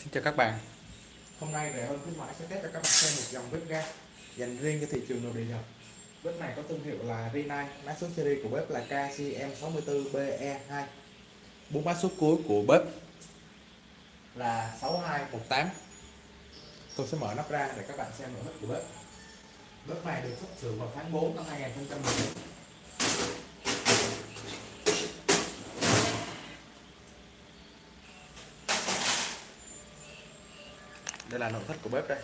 Xin chào các bạn. Hôm nay rẻ hơn khuyến mãi sẽ test cho các bạn xem một dòng bếp ga dành riêng cho thị trường nội địa Nhật. Bếp này có thương hiệu là Rinnai, mã số series của bếp là KCM64BE2 bốn mã số cuối của bếp là 6218 Tôi sẽ mở nắp ra để các bạn xem nội thất của bếp Bếp này được xuất xưởng vào tháng 4 năm 2014 đây là nội thất của bếp đây.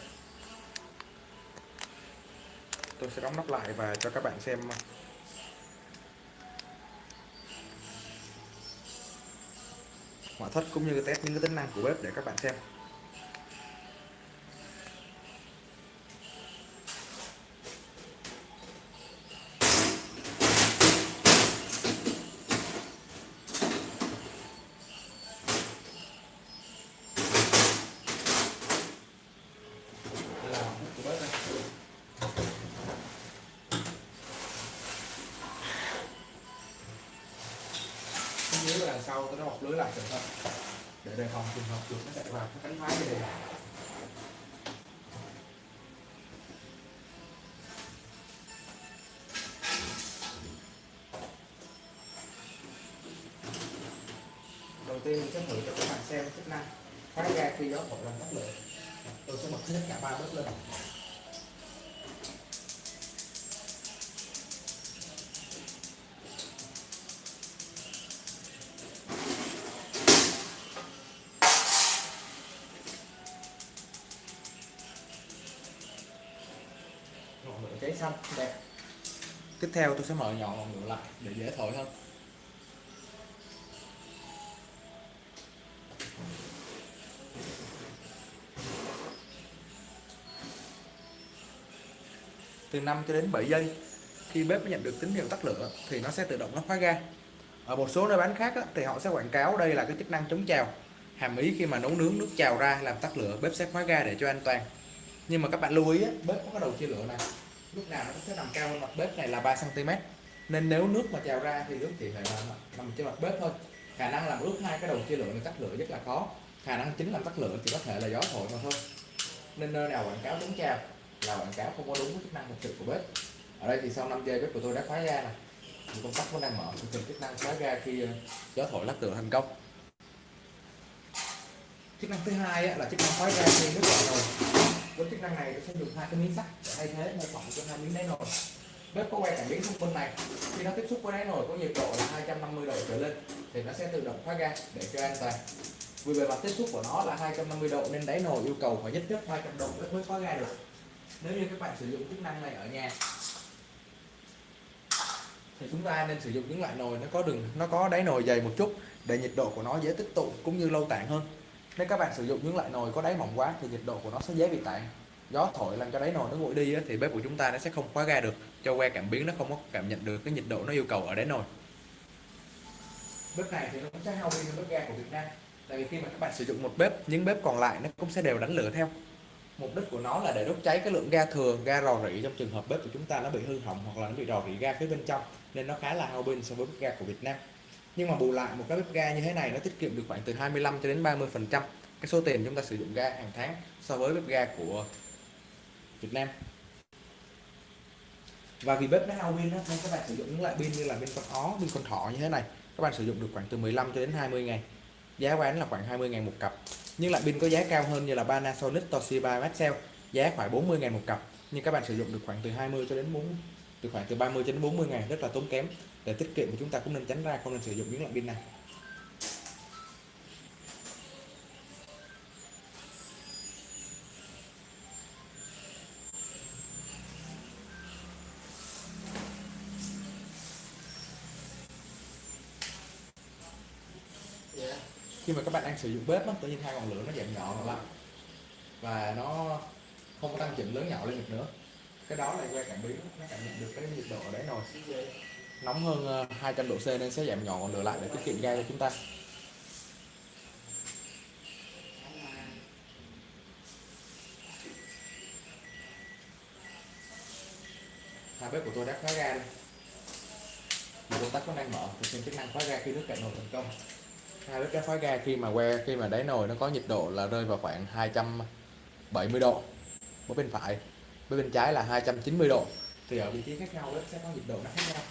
Tôi sẽ đóng nắp lại và cho các bạn xem. Ngoại thất cũng như test những cái tính năng của bếp để các bạn xem dưới đằng sau tôi nó bọc lưới lại cẩn thận. Để đề phòng trường hợp chuột nó chạy vào cái cánh máy này đầu tiên mình sẽ thử cho các bạn xem chức năng. Khóa ga khi gió thổi làm tắt lửa. Tôi sẽ bật hết cả ba bếp lên. Xanh đẹp. Tiếp theo tôi sẽ mở nhỏ ngọn lửa lại để dễ thổi hơn. Từ 5 cho đến 7 giây khi bếp nhận được tín hiệu tắt lửa thì nó sẽ tự động nó khóa ga. Ở một số nơi bán khác thì họ sẽ quảng cáo đây là cái chức năng chống trào hàm ý khi mà nấu nướng nước trào ra làm tắt lửa bếp sẽ khóa ga để cho an toàn. Nhưng mà các bạn lưu ý á, bếp có cái đầu chia lửa này lúc nào nó cũng sẽ nằm cao hơn mặt bếp này là 3 cm nên nếu nước mà trào ra thì nước chỉ phải là nằm trên mặt bếp thôi. Khả năng làm ướt hai cái đầu chia lửa này tắt lửa rất là khó. Khả năng chính làm tắt lửa chỉ có thể là gió thổi mà thôi. Nên nơi nào quảng cáo đúng trào là quảng cáo không có đúng với chức năng thực sự của bếp. Ở đây thì sau 5 giây bếp của tôi đã khóa ra này thì công tắc vẫn đang mở tôi cần chức năng khóa ra khi ờ, gió thổi lắc lửa thành công. Chức năng thứ hai là chức năng khóa ra khi nước vào nồi với chức năng này, tôi sẽ dùng hai cái miếng sắt. Để thay thế mô phỏng cho hai miếng đáy nồi. Bếp có quay cảm biến xung quanh này. Khi nó tiếp xúc với đáy nồi có nhiệt độ là 250 độ trở lên, thì nó sẽ tự động khóa ga để cho an toàn. Vì bề mặt tiếp xúc của nó là 250 độ, nên đáy nồi yêu cầu phải nhất nhất 200 độ mới khóa ga được. Nếu như các bạn sử dụng chức năng này ở nhà, thì chúng ta nên sử dụng những loại nồi nó có đường, nó có đáy nồi dày một chút để nhiệt độ của nó dễ tích tụ cũng như lâu tản hơn nếu các bạn sử dụng những loại nồi có đáy mỏng quá thì nhiệt độ của nó sẽ dễ bị tản. Gió thổi làm cho đáy nồi nó nguội đi thì bếp của chúng ta nó sẽ không khóa ga được, cho que cảm biến nó không có cảm nhận được cái nhiệt độ nó yêu cầu ở đáy nồi. Bếp này thì nó cũng sẽ hao pin hơn bếp ga của Việt Nam. Tại vì khi mà các bạn sử dụng một bếp, những bếp còn lại nó cũng sẽ đều đánh lửa theo. Mục đích của nó là để đốt cháy cái lượng ga thừa ga rò rỉ trong trường hợp bếp của chúng ta nó bị hư hỏng hoặc là nó bị rò rỉ ga phía bên trong, nên nó khá là hao pin so với bếp ga của Việt Nam nhưng mà bù lại một cái bếp ga như thế này, nó tiết kiệm được khoảng từ 25 cho đến 30 phần trăm cái số tiền chúng ta sử dụng ga hàng tháng so với bếp ga của Việt Nam. Và vì bếp nó hao pin nên các bạn sử dụng những loại pin như là pin con ó, pin con thỏ như thế này, các bạn sử dụng được khoảng từ 15 cho đến 20 ngày giá bán là khoảng 20 ngàn một cặp. Nhưng lại pin có giá cao hơn như là Panasonic, Toshiba, Maxell, giá khoảng 40 ngàn một cặp. Nhưng các bạn sử dụng được khoảng từ 20 cho đến 4 từ khoảng từ 30 đến 40 ngày, rất là tốn kém. Để tiết kiệm thì chúng ta cũng nên tránh ra không nên sử dụng những loại pin này. Khi mà các bạn đang sử dụng bếp tự nhiên hai ngọn lửa nó giảm nhỏ lại. Và nó không có tăng chỉnh lớn nhỏ lên được nữa cái đó là que cảm biến, nó cảm nhận được cái nhiệt độ ở đấy nồi. Nóng hơn ờ, 200 độ C nên sẽ giảm nhỏ còn lửa lại để tiết kiệm ga cho chúng ta. Hai bếp của tôi đã khóa ga đi công tắc nó đang mở, tôi xem chức năng khóa ga khi nước cạn nồi thành công. Hai bếp đã khóa ga khi mà que, khi mà đáy nồi nó có nhiệt độ là rơi vào khoảng 270 độ ở bên phải bên bên trái là 290 độ. Thì ở vị trí khác nhau sẽ có nhiệt độ nó khác nhau.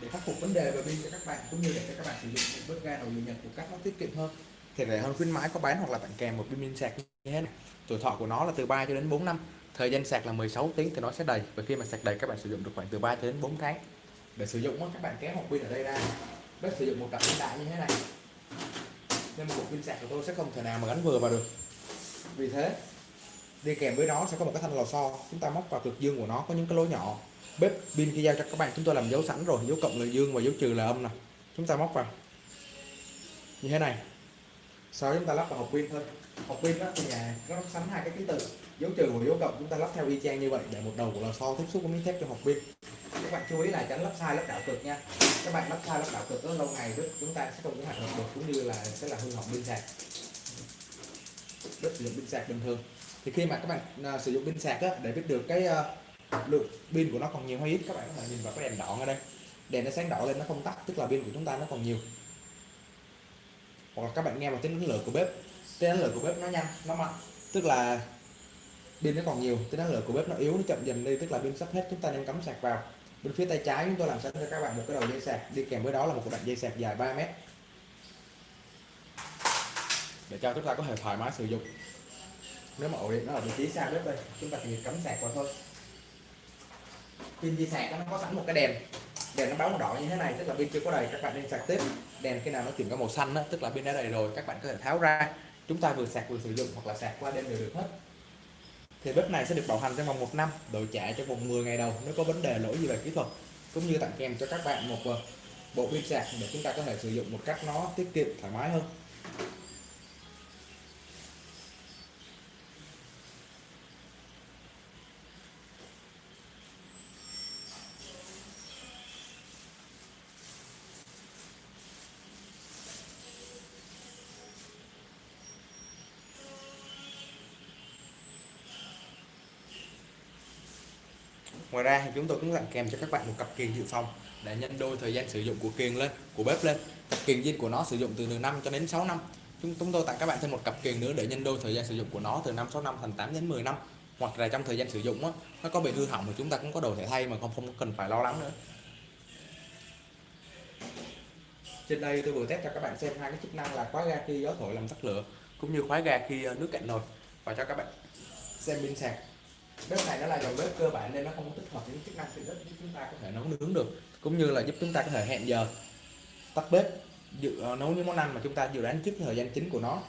Để khắc phục vấn đề về pin cho các bạn, cũng như để cho các bạn sử dụng những bếp ga nồi điện nhật một cách nó tiết kiệm hơn thì rẻ hơn khuyến mãi có bán hoặc là tặng kèm một pin pin sạc như thế này. Tuổi thọ của nó là từ 3 cho đến 4 năm. Thời gian sạc là 16 tiếng thì nó sẽ đầy. Và khi mà sạc đầy, các bạn sử dụng được khoảng từ 3 cho đến 4 tháng. Để sử dụng các bạn kéo hộp pin ở đây ra. Bếp sử dụng một cặp pin đại như thế này. Nên một cục pin sạc của tôi sẽ không thể nào mà gắn vừa vào được. Vì thế, đi kèm với nó sẽ có một cái thanh lò xo. Chúng ta móc vào cực dương của nó, có những cái lỗ nhỏ. Bếp, pin khi giao cho các bạn, chúng tôi làm dấu sẵn rồi. Dấu cộng là dương và dấu trừ là âm nè. Chúng ta móc vào. Như thế này sau chúng ta lắp vào hộp pin thôi. Hộp pin đó thì nhà nó sắm hai cái ký tự. Dấu trừ và dấu cộng chúng ta lắp theo y chang như vậy để một đầu của lò xo tiếp xúc với miếng thép cho hộp pin. Các bạn chú ý là tránh lắp sai lắp đảo cực nha. Các bạn lắp sai lắp đảo cực rất lâu ngày đứt chúng ta sẽ không có hạt động được cũng như là sẽ là hư hỏng pin sạc. Rất sử dụng pin sạc bình thường. Thì khi mà các bạn uh, sử dụng pin sạc á, để biết được cái uh, lượng pin của nó còn nhiều hay ít các bạn có thể nhìn vào cái đèn đỏ ở đây. Đèn nó sáng đỏ lên nó không tắt tức là pin của chúng ta nó còn nhiều hoặc là các bạn nghe vào tiếng đánh lửa của bếp. Tiếng đánh lửa của bếp nó nhanh, nó mạnh. Tức là pin nó còn nhiều, tiếng đánh lửa của bếp nó yếu, nó chậm dần đi. Tức là pin sắp hết, chúng ta nên cắm sạc vào. Bên phía tay trái chúng tôi làm sẵn cho các bạn một cái đầu dây sạc. Đi kèm với đó là một đoạn dây sạc dài 3 mét. Để cho chúng ta có thể thoải mái sử dụng. Nếu mà ổ điện nó ở vị trí xa bếp đây. Chúng ta chỉ cắm sạc vào thôi. Pin dây sạc nó có sẵn một cái đèn đèn nó báo màu đỏ như thế này tức là pin chưa có đầy các bạn nên sạc tiếp. Đèn khi nào nó chuyển qua màu xanh đó, tức là pin đã đầy rồi các bạn có thể tháo ra. Chúng ta vừa sạc vừa sử dụng hoặc là sạc qua đêm đều được hết. Thì bếp này sẽ được bảo hành trong vòng một năm đổi trả trong vòng 10 ngày đầu nếu có vấn đề lỗi gì về kỹ thuật cũng như tặng kèm cho các bạn một ờ, bộ pin sạc để chúng ta có thể sử dụng một cách nó tiết kiệm thoải mái hơn. Ngoài ra thì chúng tôi cũng tặng kèm cho các bạn một cặp kiềng dự phòng để nhân đôi thời gian sử dụng của kiềng lên của bếp lên. Cặp kiềng zin của nó sử dụng từ từ 5 cho đến 6 năm. Chúng chúng tôi tặng các bạn thêm một cặp kiềng nữa để nhân đôi thời gian sử dụng của nó từ 5 6 năm thành 8 đến 10 năm. Hoặc là trong thời gian sử dụng đó, nó có bị hư hỏng thì chúng ta cũng có đồ thể thay mà không không cần phải lo lắng nữa. Trên đây tôi vừa test cho các bạn xem hai cái chức năng là khóa ga khi gió thổi làm tắt lửa cũng như khóa ga khi ờ, nước cạn nồi. Và cho các bạn xem pin sạc bếp này nó là dòng bếp cơ bản nên nó không có tích hợp những chức năng tiện ích giúp chúng ta có thể nấu nướng được cũng như là giúp chúng ta có thể hẹn giờ tắt bếp dự uh, nấu những món ăn mà chúng ta dự đoán trước thời gian chính của nó.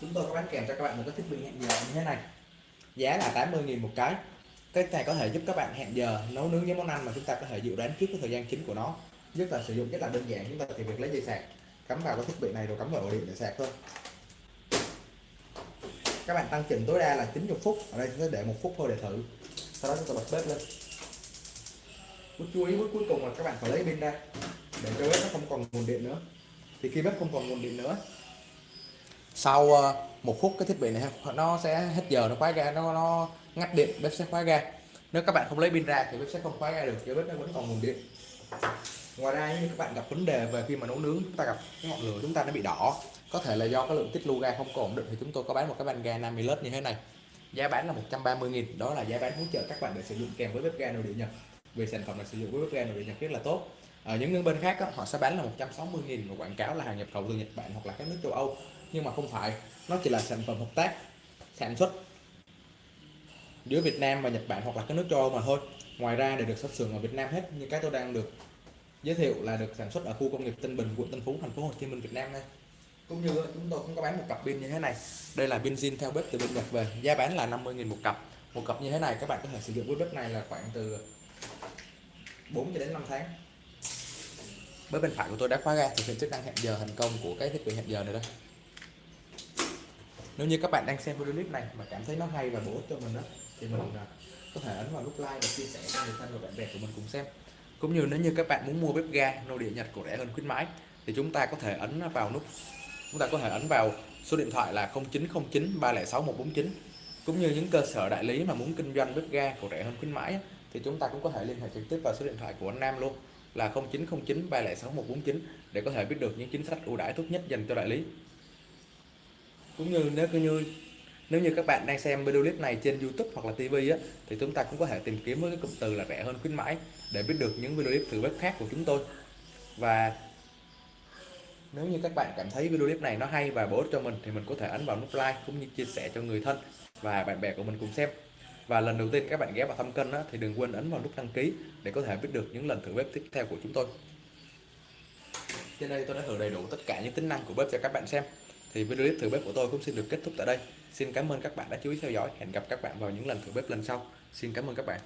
Chúng tôi có bán kèm cho các bạn một cái thiết bị hẹn giờ như thế này. Giá là 80.000 một cái. Cái này có thể giúp các bạn hẹn giờ nấu nướng những món ăn mà chúng ta có thể dự đoán trước cái thời gian chính của nó. Rất là sử dụng rất là đơn giản chúng ta chỉ việc lấy dây sạc. Cắm vào cái thiết bị này rồi cắm vào ổ điện để sạc thôi các bạn tăng chỉnh tối đa là 90 phút. Ở đây sẽ để một phút thôi để thử. Sau đó chúng ta bật bếp lên. Bước chú ý bước cuối cùng là các bạn phải lấy pin ra. Để cho bếp nó không còn nguồn điện nữa. Thì khi bếp không còn nguồn điện nữa, sau ờ, một phút cái thiết bị này nó sẽ hết giờ, nó khóa ga nó nó ngắt điện, bếp sẽ khóa ga nếu các bạn không lấy pin ra thì bếp sẽ không khóa ga được cho bếp nó vẫn còn nguồn điện. Ngoài ra như các bạn gặp vấn đề về khi mà nấu nướng, chúng ta gặp cái ngọn lửa chúng ta nó bị đỏ có thể là do cái lượng tiết lưu ga không có ổn định thì chúng tôi có bán một cái van ga 50 lít như thế này. Giá bán là 130.000 đó là giá bán hỗ trợ các bạn để sử dụng kèm với bếp ga nội địa nhật. Vì sản phẩm này sử dụng với bếp ga nội địa nhật rất là tốt. Ở những nước bên khác đó, họ sẽ bán là 160.000 và quảng cáo là hàng nhập khẩu từ Nhật Bản hoặc là các nước châu Âu. Nhưng mà không phải nó chỉ là sản phẩm hợp tác sản xuất giữa Việt Nam và Nhật Bản hoặc là các nước châu Âu mà thôi. Ngoài ra để được xuất xưởng ở Việt Nam hết như cái tôi đang được giới thiệu là được sản xuất ở khu công nghiệp Tân Bình quận Tân Phú thành phố Hồ Chí Minh Việt Nam đây cũng như chúng tôi cũng có bán một cặp pin như thế này. Đây là pin zin theo bếp từ bên Nhật về. Giá bán là 50.000 một cặp. Một cặp như thế này, các bạn có thể sử dụng với bếp này là khoảng từ 4 cho đến 5 tháng. Bếp bên phải của tôi đã khóa ga thực hiện chức năng hẹn giờ thành công của cái thiết bị hẹn giờ này đây nếu như các bạn đang xem video clip này mà cảm thấy nó hay và bổ ích cho mình đó thì mình à, có thể ấn vào nút like và chia sẻ cho người thân và bạn bè của mình cùng xem. Cũng như nếu như các bạn muốn mua bếp ga nồi địa Nhật cổ rẻ hơn khuyến mãi, thì chúng ta có thể ấn vào nút chúng ta có thể ấn vào số điện thoại là 0909 306 149 cũng như những cơ sở đại lý mà muốn kinh doanh bếp ga của rẻ hơn khuyến mãi thì chúng ta cũng có thể liên hệ trực tiếp vào số điện thoại của anh Nam luôn là 0909 306 149 để có thể biết được những chính sách ưu đãi tốt nhất dành cho đại lý. Cũng như nếu như nếu như các bạn đang xem video clip này trên YouTube hoặc là TV á, thì chúng ta cũng có thể tìm kiếm với cái cụm từ là rẻ hơn khuyến mãi để biết được những video clip thử bếp khác của chúng tôi. Và nếu như các bạn cảm thấy video clip này nó hay và bổ ích cho mình thì mình có thể ấn vào nút like cũng như chia sẻ cho người thân và bạn bè của mình cùng xem. Và lần đầu tiên các bạn ghé vào thăm kênh thì đừng quên ấn vào nút đăng ký để có thể biết được những lần thử bếp tiếp theo của chúng tôi. Trên đây tôi đã thử đầy đủ tất cả những tính năng của bếp cho các bạn xem. Thì video clip thử bếp của tôi cũng xin được kết thúc tại đây. Xin cảm ơn các bạn đã chú ý theo dõi. Hẹn gặp các bạn vào những lần thử bếp lần sau. Xin cảm ơn các bạn.